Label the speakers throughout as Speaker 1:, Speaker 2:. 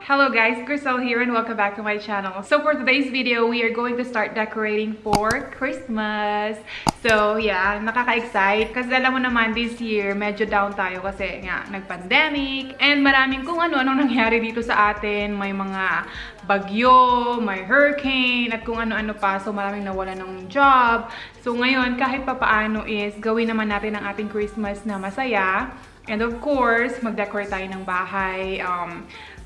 Speaker 1: Hello guys, Crystal here and welcome back to my channel. So for today's video, we are going to start decorating for Christmas. So yeah, nakaka-excite. Kasi alam mo naman, this year, medyo down tayo kasi nga, nag-pandemic. And maraming kung ano-ano nangyari dito sa atin. May mga bagyo, may hurricane, at kung ano-ano pa. So maraming nawala ng job. So ngayon, kahit papaano is gawin naman natin ang ating Christmas na masaya. And of course, mag-decorate tayo ng bahay. Um,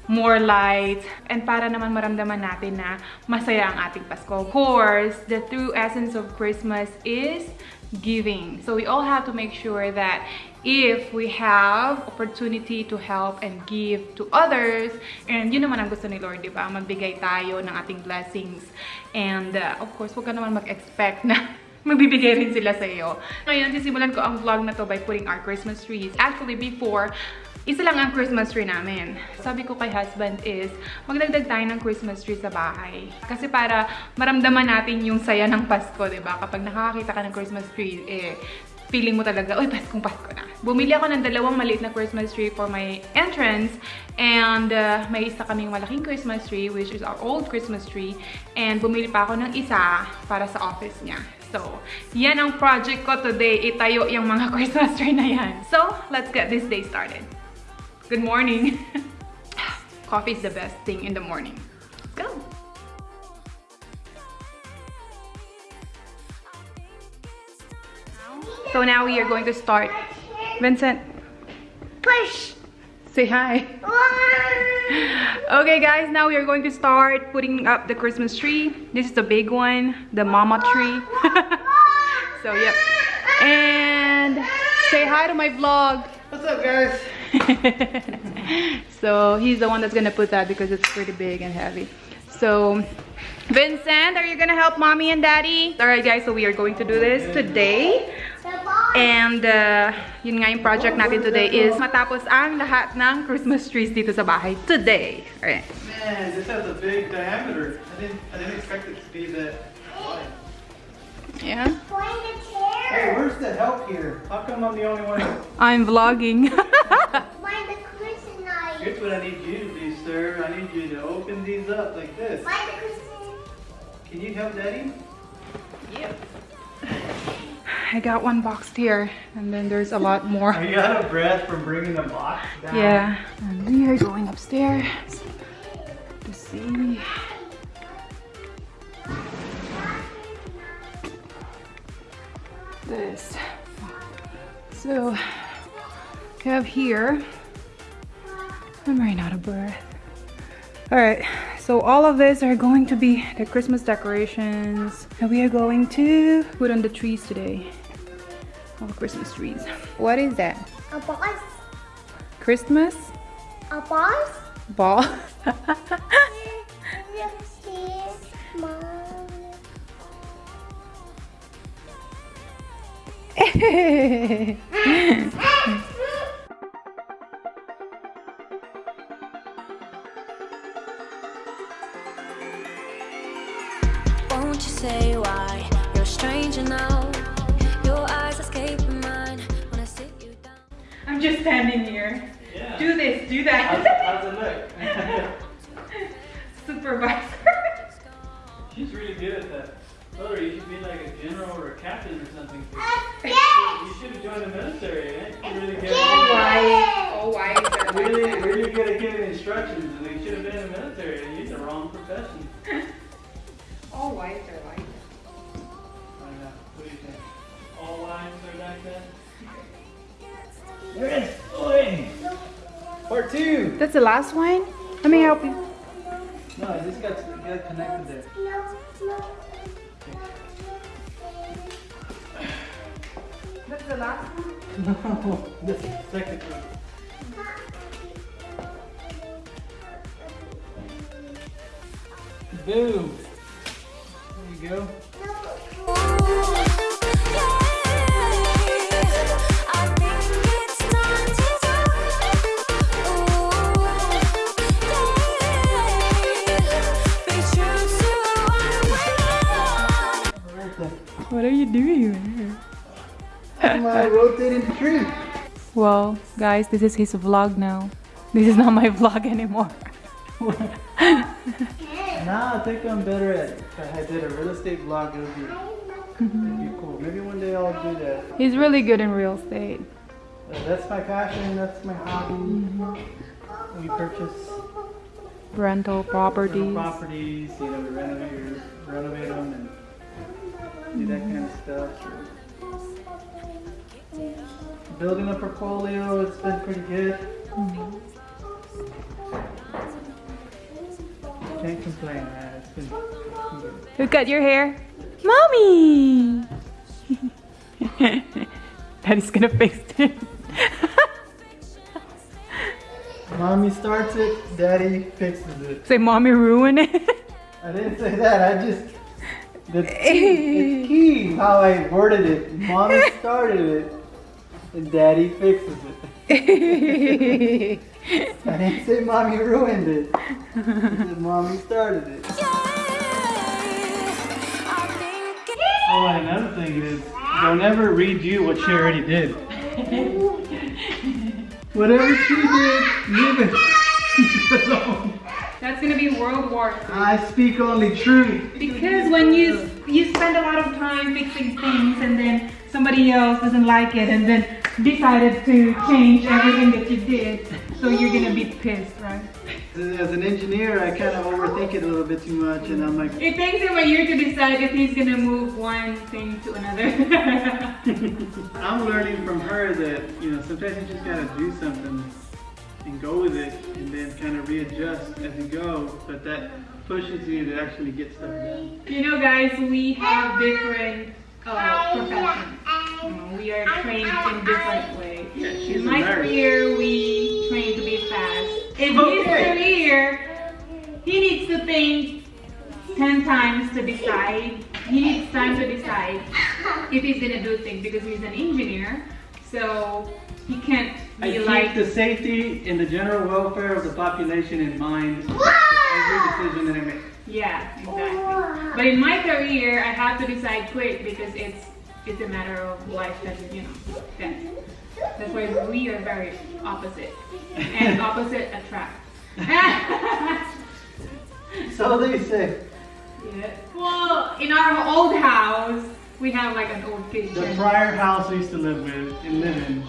Speaker 1: more lights, and para naman maramdaman natin na masaya ang ating Pasko. Of course, the true essence of Christmas is giving. So we all have to make sure that if we have opportunity to help and give to others, and yun naman ang gusto ni Lord, di ba? Magbigay tayo ng ating blessings. And uh, of course, huwag ka naman mag-expect na magbibigay rin sila sa iyo. Ngayon, sisimulan ko ang vlog na to by putting our Christmas trees. Actually, before, isa lang ang Christmas tree namin. Sabi ko kay husband is, magdagdag tayo ng Christmas tree sa bahay. Kasi para maramdaman natin yung saya ng Pasko, ba? Kapag nakakakita ka ng Christmas tree, eh, feeling mo talaga, uy, Paskong Pasko na. Bumili ako ng dalawang maliit na Christmas tree for my entrance. And uh, may isa kaming malaking Christmas tree, which is our old Christmas tree. And bumili pa ako ng isa para sa office niya. So, yan ang project ko today. Itayo yung mga Christmas tree na yan. So, let's get this day started. Good morning. Coffee is the best thing in the morning. Go. So now we are going to start. Vincent,
Speaker 2: Push!
Speaker 1: Say hi. Okay guys, now we are going to start putting up the Christmas tree. This is the big one, the mama tree. so yep. And say hi to my vlog.
Speaker 2: What's up, guys?
Speaker 1: so he's the one that's gonna put that because it's pretty big and heavy. So Vincent, are you gonna help mommy and daddy? Alright guys, so we are going to do this today. And uh, yun nga yung project natin today is matapos ang lahat ng Christmas trees dito sa bahay today. Alright.
Speaker 2: Man, this has a big diameter. I didn't, I didn't expect it to be that wide.
Speaker 1: Yeah.
Speaker 2: Hey, where's the help here? How come I'm the only one?
Speaker 1: I'm vlogging.
Speaker 3: Find the Christmas night.
Speaker 2: Here's what I need you to do, sir. I need you to open these up like this.
Speaker 3: Find the Christmas.
Speaker 2: Can you help Daddy?
Speaker 1: yep. I got one boxed here and then there's a lot more.
Speaker 2: Are you out of breath from bringing the box down?
Speaker 1: Yeah, and we are going upstairs to see. This. So, we have here. I'm running out of breath. Alright, so all of this are going to be the Christmas decorations that we are going to put on the trees today. All the Christmas trees. What is that?
Speaker 3: A boss.
Speaker 1: Christmas
Speaker 3: A boss.
Speaker 1: ball.
Speaker 4: Won't you say why you're a stranger now? Your eyes escape mine when I sit you down.
Speaker 1: I'm just standing here.
Speaker 2: Yeah.
Speaker 1: Do this, do that.
Speaker 2: how's it look?
Speaker 1: Supervisor.
Speaker 2: She's really good at that. Brother, you should be like a general or a captain or something.
Speaker 3: Yes.
Speaker 2: You should have joined the military, eh? You're really good.
Speaker 3: Yes.
Speaker 1: Oh, why is there like
Speaker 2: Really, really good at giving instructions, Yes, boy. Part two.
Speaker 1: That's the last one? Let me help you.
Speaker 2: No, this got, got connected there.
Speaker 1: That's the last one?
Speaker 2: No, this is the second one. Boom. There you go.
Speaker 4: What are
Speaker 1: you doing here?
Speaker 2: My rotating the tree.
Speaker 1: Well, guys, this is his vlog now. This is not my vlog anymore.
Speaker 2: Nah, I think I'm better at. If I did a real estate vlog, it would be, it'd be cool. Maybe one day I'll do that.
Speaker 1: He's really good in real estate.
Speaker 2: Uh, that's my passion. That's my hobby. We purchase
Speaker 1: Rental
Speaker 2: rental
Speaker 1: properties.
Speaker 2: properties. You know, we renovate, renovate them, and do that kind of stuff. Building a portfolio, it's been pretty good. Can't complain, man. It's been, good.
Speaker 1: Look at your hair. Mommy! Daddy's gonna fix it.
Speaker 2: Mommy starts it, daddy fixes it.
Speaker 1: Say mommy ruined it.
Speaker 2: I didn't say that, I just. The key, it's key how I worded it. Mommy started it, and daddy fixes it. I didn't say mommy ruined it. I said mommy started it. Oh, and another thing is, they'll never read you what she already did. Whatever she did, leave it alone.
Speaker 1: That's gonna be World War III.
Speaker 2: I speak only truth.
Speaker 1: Because when you you spend a lot of time fixing things and then somebody else doesn't like it and then decided to change everything that you did, so you're gonna be pissed, right?
Speaker 2: As an engineer, I kind of overthink it a little bit too much, and I'm like,
Speaker 1: It takes him a year to decide if he's gonna move one thing to another.
Speaker 2: I'm learning from her that you know sometimes you just gotta do something and go with it, and then kind of readjust as you go. But that pushes you to actually get stuff done.
Speaker 1: you know, guys, we have different uh, professions. We are trained in different ways.
Speaker 2: Yeah,
Speaker 1: In my
Speaker 2: nurse.
Speaker 1: career, we train to be fast. In his career, he needs to think 10 times to decide. He needs time to decide if he's gonna do things because he's an engineer. So he can't
Speaker 2: I keep
Speaker 1: like,
Speaker 2: the safety and the general welfare of the population in mind with every decision that I make.
Speaker 1: yeah, exactly. But in my career, I have to decide quick because it's it's a matter of life and you know death. That's why we are very opposite, and opposite attract.
Speaker 2: So they say.
Speaker 1: Yeah. Well, in our old house, we have like an old
Speaker 2: The prior house we used to live with and live in.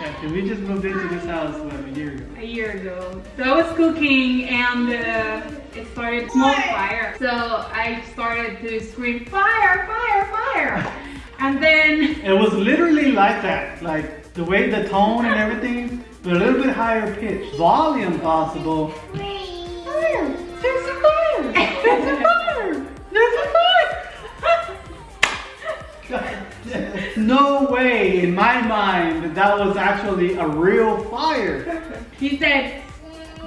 Speaker 2: Yeah, 'cause we just moved into this house what, a year ago.
Speaker 1: A year ago. So I was cooking and uh, it started small fire. So I started to scream fire, fire, fire. And then
Speaker 2: It was literally like that, like the way the tone and everything, but a little bit higher pitch, volume possible. No way in my mind that that was actually a real fire.
Speaker 1: He said,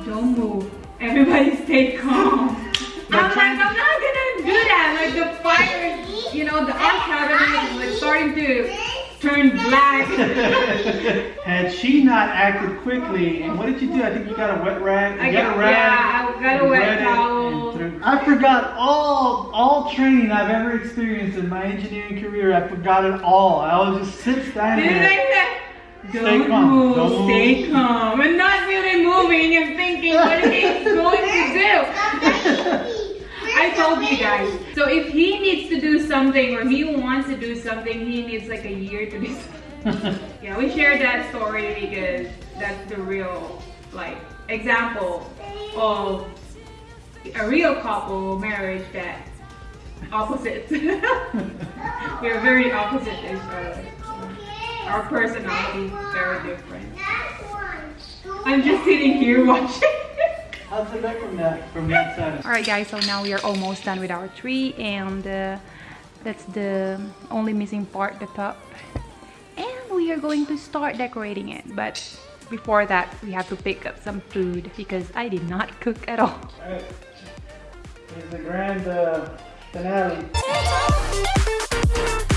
Speaker 1: don't move. Everybody stay calm. I'm like, I'm not gonna do that. Like the fire, you know, the arm cabinet is like starting to turn black.
Speaker 2: Had she not acted quickly, and what did you do? I think you got a wet rag.
Speaker 1: I
Speaker 2: you
Speaker 1: got-
Speaker 2: a rag.
Speaker 1: yeah, I got a wet
Speaker 2: wet
Speaker 1: towel.
Speaker 2: And I forgot all all training I've ever experienced in my engineering career. I forgot it all. I was just sit standing there.
Speaker 1: I say,
Speaker 2: Stay
Speaker 1: don't
Speaker 2: calm,
Speaker 1: move,
Speaker 2: don't move."
Speaker 1: stay calm, and not really moving and thinking what he's going to do. I told you guys. So if he needs to do something or he wants to do something, he needs like a year to do something. Yeah, we shared that story because that's the real like example of a real couple marriage that opposites. We're very opposite to each other. Our personalities very different. I'm just sitting here watching.
Speaker 2: How's it look from that from that side?
Speaker 1: All right, guys. So now we are almost done with our tree, and uh, that's the only missing part, the top. And we are going to start decorating it. But before that, we have to pick up some food because I did not cook at all.
Speaker 2: Alright. Here's the grand uh, finale.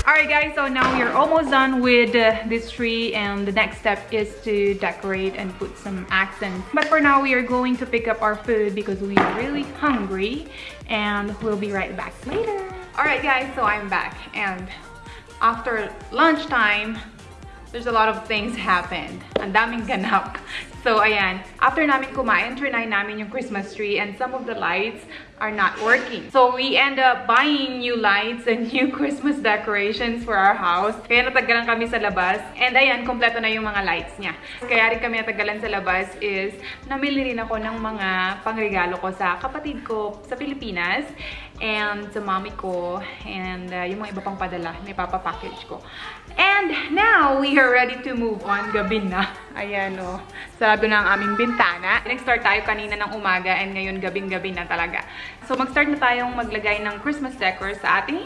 Speaker 1: All right, guys. So now we are almost done with uh, this tree, and the next step is to decorate and put some accents. But for now, we are going to pick up our food because we are really hungry, and we'll be right back later. All right, guys. So I'm back, and after lunchtime, there's a lot of things happened. Ang daming ganap. So, ayan. After namin kumain, trinay namin yung Christmas tree and some of the lights are not working. So, we end up buying new lights and new Christmas decorations for our house. Kaya natagalan kami sa labas. And ayan, kompleto na yung mga lights niya. Kaya rin kami natagalan sa labas is namili rin ako ng mga pangregalo ko sa kapatid ko sa Pilipinas and sa mommy ko and uh, yung mga iba pang padala, may papapackage ko. And now, we are ready to move on. Gabi na. Ayan o. Sarado na ang aming bintana. Nag-start tayo kanina ng umaga and ngayon gabing-gabi na talaga. So, mag-start na tayong maglagay ng Christmas decor sa ating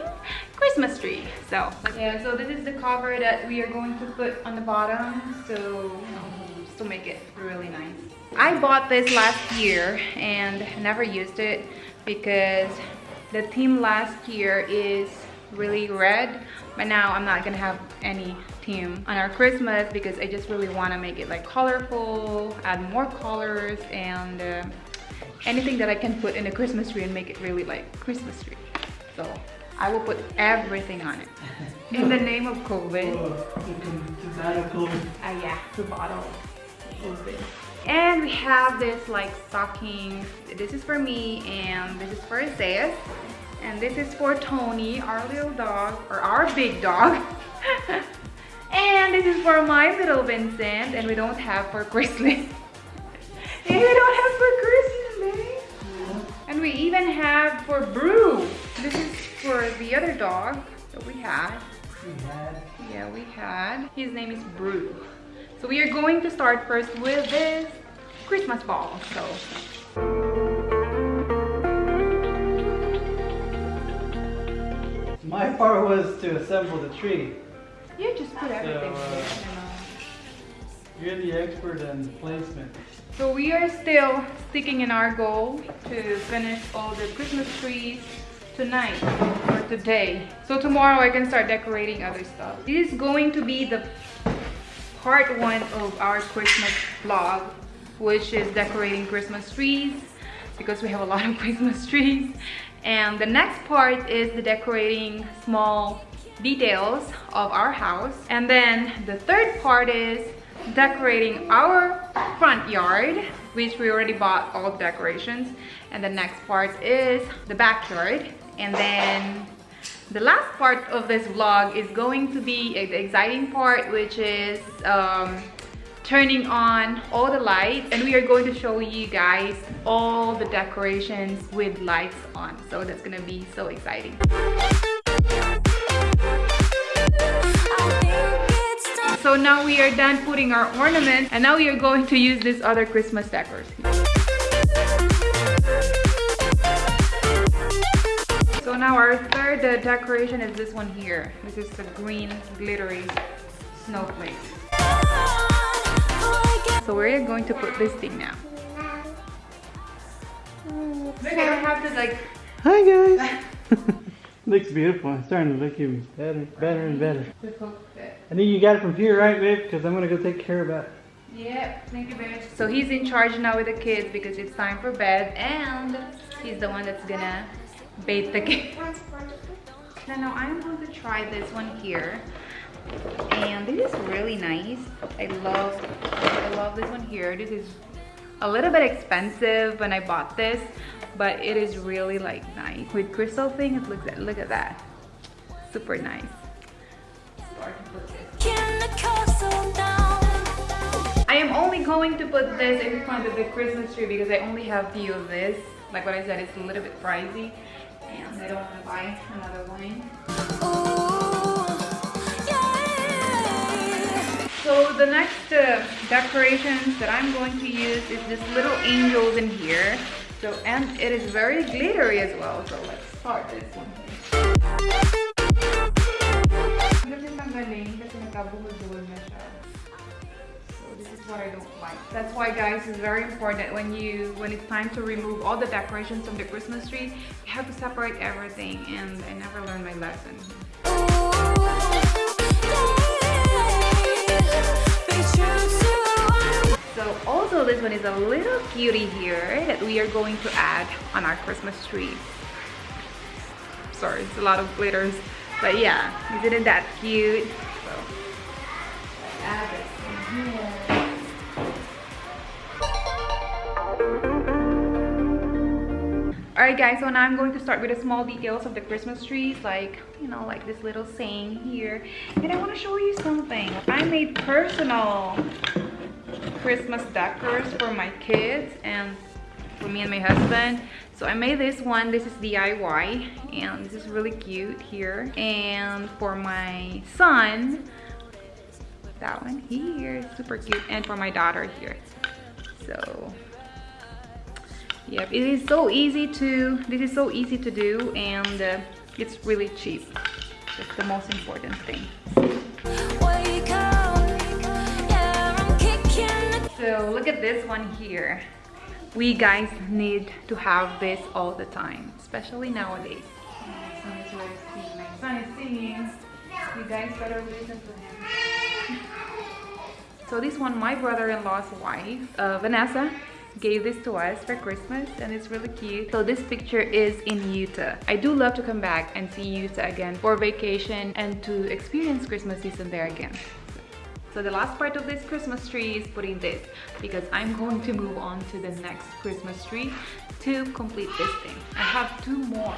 Speaker 1: Christmas tree. So, yeah, so this is the cover that we are going to put on the bottom. So, to make it really nice. I bought this last year and never used it because the theme last year is really red but now I'm not gonna have any theme on our Christmas because I just really want to make it like colorful add more colors and uh, anything that I can put in a Christmas tree and make it really like Christmas tree so I will put everything on it in the name of COVID
Speaker 2: Oh, you can- to battle COVID.
Speaker 1: Ah, yeah, the bottle. And we have this like stocking. This is for me and this is for Isaiah. And this is for Tony, our little dog, or our big dog. and this is for my little Vincent, and we don't have for and we don't have for Christmas, babe. And we even have for Brew. This is for the other dog that we had.
Speaker 2: We had.
Speaker 1: Yeah, we had. His name is Brew. So we are going to start first with this Christmas ball. So
Speaker 2: My part was to assemble the tree.
Speaker 1: you just put everything.
Speaker 2: So, uh,
Speaker 1: there, you know.
Speaker 2: You're the expert in placement.
Speaker 1: So we are still sticking in our goal to finish all the Christmas trees tonight or today. So tomorrow I can start decorating other stuff. This is going to be the part one of our Christmas vlog, which is decorating Christmas trees because we have a lot of Christmas trees. And the next part is the decorating small details of our house. And then the third part is decorating our front yard, which we already bought all the decorations. And the next part is the backyard. And then the last part of this vlog is going to be the exciting part, which is um, turning on all the lights and we are going to show you guys all the decorations with lights on. So that's gonna be so exciting. So now we are done putting our ornaments and now we are going to use this other christmas decors so now our third decoration is this one here. This is the green glittery snowflake so where are you going to put this thing now Look, I don't have to like
Speaker 2: Hi guys. Looks beautiful. It's starting to look even better, better and better.
Speaker 1: to hook it.
Speaker 2: I think you got it from here, right, babe? Because I'm gonna go take care of that.
Speaker 1: Yep, thank you very much. So he's in charge now with the kids because it's time for bed and he's the one that's gonna bathe the kids. Now, now I'm going to try this one here. And this is really nice. I love, I love this one here. This is a little bit expensive when I bought this, but it is really like nice. With crystal thing, it looks at, look at that. Super nice. I am only going to put this in front of the Christmas tree because I only have few of this. Like what I said, it's a little bit pricey and I don't want to buy another one. So the next uh, decorations that I'm going to use is this little angels in here. So and it is very glittery as well. So let's start this one. So this is what I don't like. That's why guys, it's very important when you when it's time to remove all the decorations from the Christmas tree, you have to separate everything and I never learned my lesson. So also this one is a little cutie here that we are going to add on our Christmas tree. Sorry, it's a lot of glitters. But yeah, isn't that cute? So Alright guys, so now I'm going to start with the small details of the Christmas trees, like, you know, like this little saying here. And I want to show you something. I made personal Christmas decors for my kids and for me and my husband. So I made this one, this is DIY, and this is really cute here. And for my son, that one here, super cute. And for my daughter here. So Yep, it is so easy to, this is so easy to do and uh, it's really cheap. That's the most important thing.
Speaker 4: Wake up, yeah, I'm kicking the
Speaker 1: So look at this one here. We guys need to have this all the time, especially nowadays. My son is resting, my son is singing. You guys better listen to him. So this one, my brother-in-law's wife, uh, Vanessa, gave this to us for Christmas and it's really cute. So this picture is in Utah. I do love to come back and see Utah again for vacation and to experience Christmas season there again. So the last part of this Christmas tree is putting this because I'm going to move on to the next Christmas tree to complete this thing. I have two more.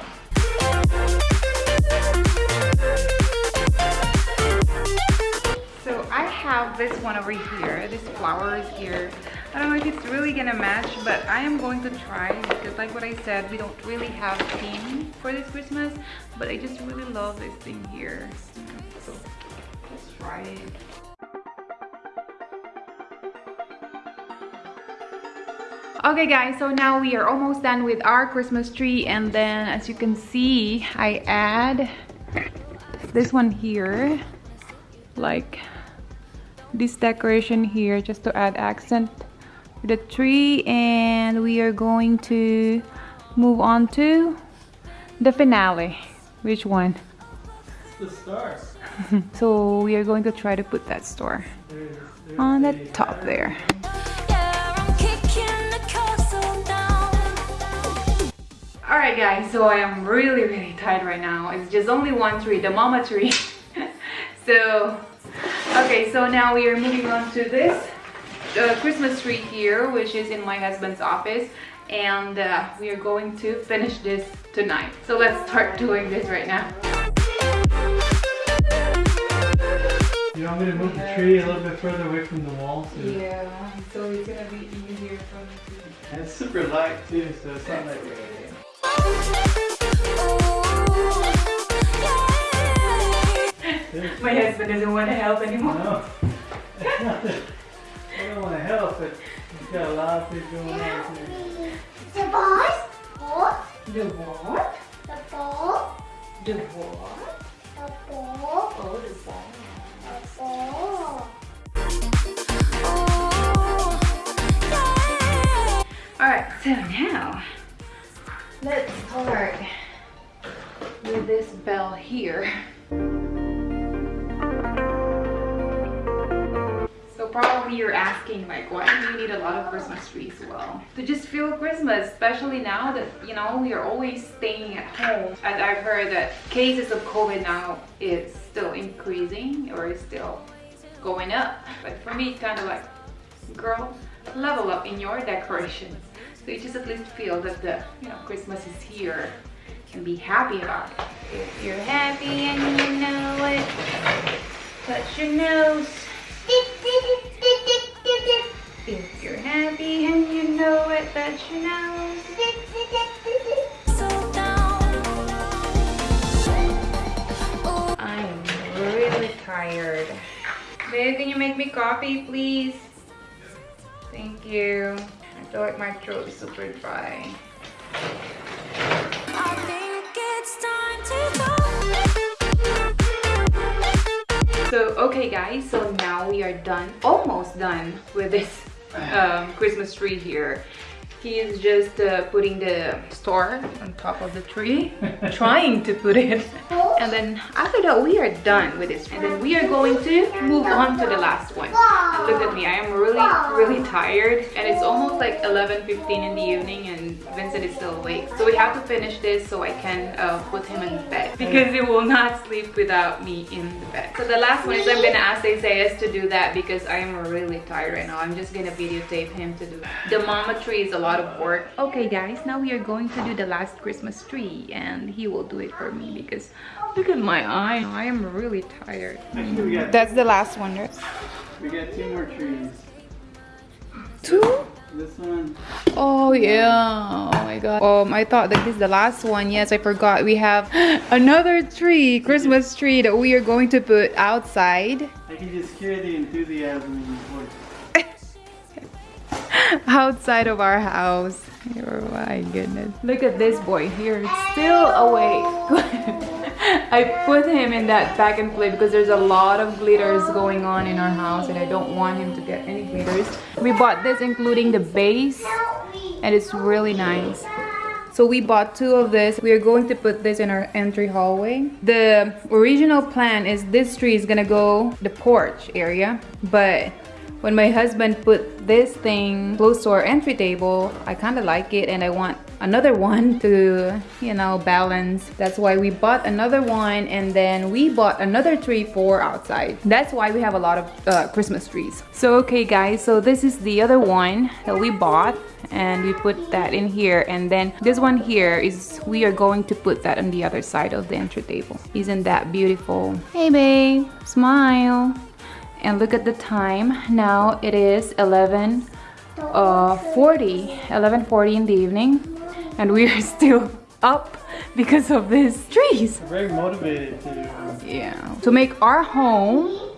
Speaker 1: So I have this one over here, this flower is here. I don't know if it's really gonna match, but I am going to try because like what I said, we don't really have theme for this Christmas, but I just really love this thing here. So let's try it. Okay guys, so now we are almost done with our Christmas tree and then as you can see, I add this one here, like this decoration here just to add accent the tree and we are going to move on to the finale. Which one?
Speaker 2: The stars.
Speaker 1: So we are going to try to put that star
Speaker 2: There's, there's
Speaker 1: on the
Speaker 2: the
Speaker 1: top there.
Speaker 4: Yeah, I'm kicking the castle down.
Speaker 1: Alright guys, so I am really really tired right now. It's just only one tree, the mama tree. so, okay, so now we are moving on to this uh, Christmas tree here, which is in my husband's office. And uh, we are going to finish this tonight. So let's start doing this right now.
Speaker 2: You want me to move the tree a little bit further away from the wall? So
Speaker 1: Yeah, so it's gonna be easier for me to...
Speaker 2: And it's super light too, so it's not like
Speaker 4: Ooh, yeah.
Speaker 1: My husband doesn't want to help anymore.
Speaker 2: no. I don't want to help, but it's got a lot of things going on too.
Speaker 3: The boys, what?
Speaker 1: The what?
Speaker 3: The ball,
Speaker 1: The what?
Speaker 3: the ball,
Speaker 1: Oh, the ball.
Speaker 3: the ball.
Speaker 4: Yeah.
Speaker 1: Alright, so now let's start with this bell here. Probably you're asking like why do you need a lot of Christmas trees? Well, to just feel Christmas, especially now that you know we are always staying at home. And I've heard that cases of COVID now is still increasing or is still going up. But for me, it's kind of like, girl, level up in your decorations. So you just at least feel that the you know Christmas is here and be happy about it. If you're happy and you know it, touch your nose. If you're happy and you know it, touch your nose.
Speaker 4: So down. Ooh,
Speaker 1: I'm really tired. Babe, can you make me coffee, please? Thank you. I feel like my throat is super dry.
Speaker 4: I think it's time to go.
Speaker 1: So, okay guys, so now we are done, almost done with this um, Christmas tree here. He is just uh, putting the star on top of the tree, trying to put it. And then after that, we are done with this. And then we are going to move on to the last one. The look at me. I am really, really tired. And it's almost like 11.15 in the evening and Vincent is still awake. So we have to finish this so I can uh, put him in bed. Because he will not sleep without me in the bed. So the last one is I'm gonna ask Isaiah to do that because I am really tired right now. I'm just gonna videotape him to do that. The mama tree is a lot of work. Okay guys, now we are going to do the last Christmas tree and he will do it for me because look at my eye. I am really tired.
Speaker 2: Actually,
Speaker 1: That's the last one, right?
Speaker 2: we got two more trees.
Speaker 1: Two?
Speaker 2: This one.
Speaker 1: Oh yeah. Oh my god. Um I thought that this is the last one. Yes, I forgot. We have another tree, Christmas tree that we are going to put outside.
Speaker 2: I can just hear the enthusiasm in your voice.
Speaker 1: Outside of our house. Oh my goodness. Look at this boy here. Still awake. I put him in that pack and play because there's a lot of glitters going on in our house and I don't want him to get any glitters. We bought this including the base and it's really nice. So we bought two of this. We are going to put this in our entry hallway. The original plan is this tree is gonna go the porch area, but when my husband put this thing close to our entry table, I kind of like it and I want another one to, you know, balance. That's why we bought another one and then we bought another tree for outside. That's why we have a lot of uh, Christmas trees. So, okay guys, so this is the other one that we bought and we put that in here and then this one here is we are going to put that on the other side of the entry table. Isn't that beautiful? Hey babe, smile and look at the time. Now it is 11 uh 40 11:40 in the evening. And we are still up because of these trees.
Speaker 2: Very motivated to.
Speaker 1: yeah. To make our home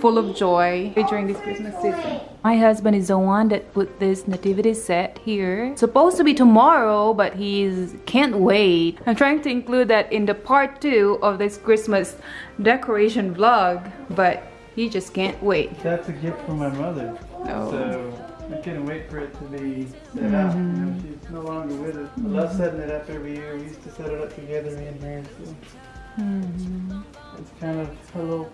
Speaker 1: full of joy during this christmas season. My husband is the one that put this nativity set here. Supposed to be tomorrow but he's can't wait. I'm trying to include that in the part two of this christmas decoration vlog but he just can't wait
Speaker 2: That's a gift from my mother.
Speaker 1: Oh.
Speaker 2: So I couldn't wait for it to be set out. You know, mm-hmm. she's no longer with us. I love setting it up every year. We used to set it up together, me and her. So mm-hmm. it's kind of a little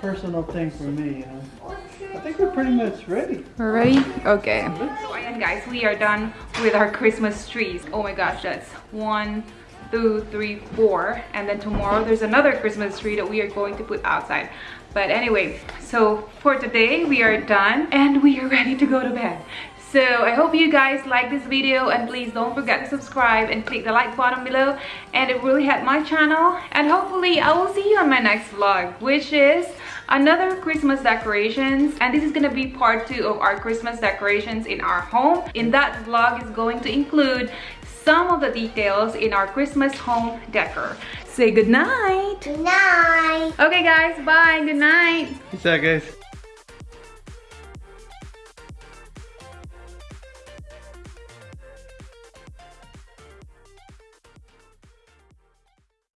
Speaker 2: personal thing for me. You know. I think we're pretty much ready.
Speaker 1: We're ready? Okay. So ayan guys, we are done with our Christmas trees. Oh my gosh, that's one, two, three, four. And then tomorrow there's another Christmas tree that we are going to put outside. But anyway, so for today we are done and we are ready to go to bed. So I hope you guys like this video and please don't forget to subscribe and click the like button below and it really helped my channel and hopefully I will see you on my next vlog which is another Christmas decorations and this is gonna be part two of our Christmas decorations in our home. In that vlog is going to include some of the details in our Christmas home decor. Say good night.
Speaker 3: Good night.
Speaker 1: Okay guys, bye, good night.
Speaker 2: Peace out, guys.